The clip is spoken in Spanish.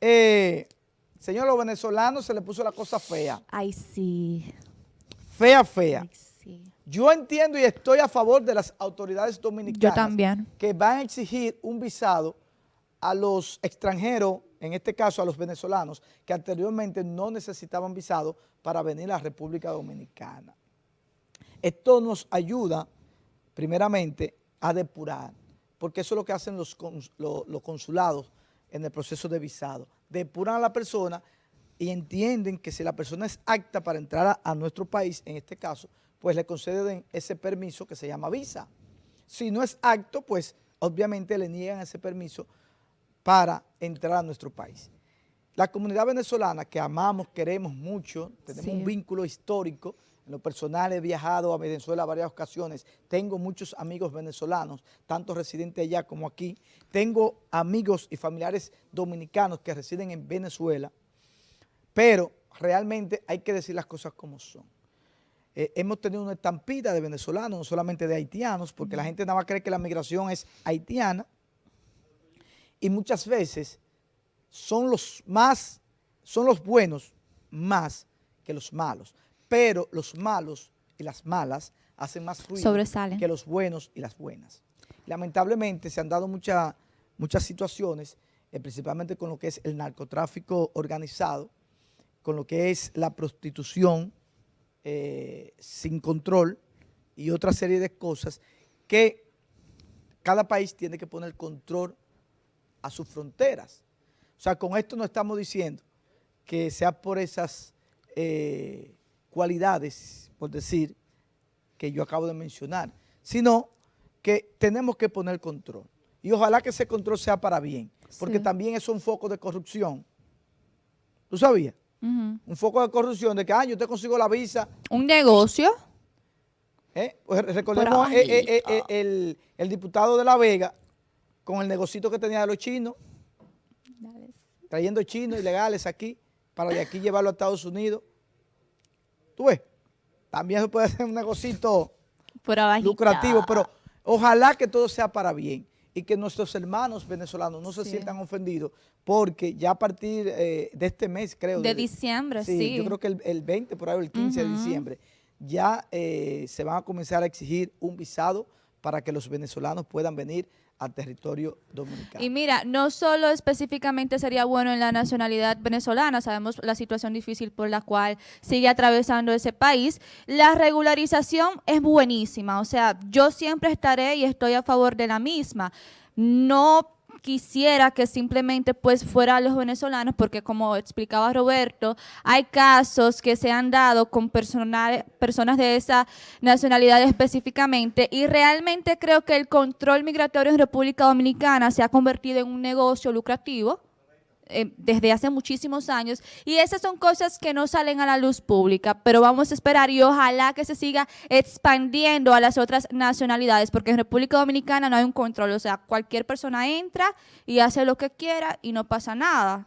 eh, señor, los venezolanos se le puso la cosa fea. Ay, sí. Fea, fea. Ay, sí. Yo entiendo y estoy a favor de las autoridades dominicanas. Yo también. Que van a exigir un visado a los extranjeros, en este caso a los venezolanos, que anteriormente no necesitaban visado para venir a la República Dominicana. Esto nos ayuda, primeramente, a depurar, porque eso es lo que hacen los, los consulados en el proceso de visado. Depuran a la persona y entienden que si la persona es apta para entrar a, a nuestro país, en este caso, pues le conceden ese permiso que se llama visa. Si no es acto, pues obviamente le niegan ese permiso para entrar a nuestro país. La comunidad venezolana que amamos, queremos mucho, tenemos Sí. un vínculo histórico, en lo personal he viajado a Venezuela varias ocasiones, tengo muchos amigos venezolanos, tanto residentes allá como aquí, tengo amigos y familiares dominicanos que residen en Venezuela, pero realmente hay que decir las cosas como son. Eh, hemos tenido una estampida de venezolanos, no solamente de haitianos, porque la gente nada más cree que la migración es haitiana, y muchas veces son los más, son los buenos más que los malos, pero los malos y las malas hacen más ruido Sobresalen. que los buenos y las buenas. Lamentablemente se han dado mucha- muchas situaciones, eh, principalmente con lo que es el narcotráfico organizado, con lo que es la prostitución eh, sin control y otra serie de cosas que cada país tiene que poner control a sus fronteras. O sea, con esto no estamos diciendo que sea por esas eh, cualidades, por decir, que yo acabo de mencionar, sino que tenemos que poner control. Y ojalá que ese control sea para bien, porque Sí. también es un foco de corrupción. ¿Tú sabías? Un foco de corrupción de que, ah, yo te consigo la visa, Un negocio. ¿eh? Pues recordemos ahí. eh, el, el diputado de La Vega con el negocito que tenía de los chinos, trayendo chinos ilegales aquí, para de aquí llevarlo a Estados Unidos. ¿Tú ves? También se puede hacer un negocito Por lucrativo, pero ojalá que todo sea para bien y que nuestros hermanos venezolanos no se Sí. sientan ofendidos porque ya a partir eh, de este mes, creo. De diciembre, sí. Yo creo que el, el 20, por ahí, el 15 de diciembre, ya eh, se van a comenzar a exigir un visado para que los venezolanos puedan venir al territorio dominicano. Y mira, no solo específicamente sería bueno en la nacionalidad venezolana, sabemos la situación difícil por la cual sigue atravesando ese país, la regularización es buenísima, o sea, yo siempre estaré y estoy a favor de la misma. No quisiera que simplemente pues fuera a los venezolanos, porque como explicaba Roberto, hay casos que se han dado con personal- personas de esa nacionalidad específicamente y realmente creo que el control migratorio en República Dominicana se ha convertido en un negocio lucrativo eh, desde hace muchísimos años. Y esas son cosas que no salen a la luz pública, pero vamos a esperar y ojalá que se siga expandiendo a las otras nacionalidades, porque en República Dominicana no hay un control, o sea, cualquier persona entra y hace lo que quiera y no pasa nada.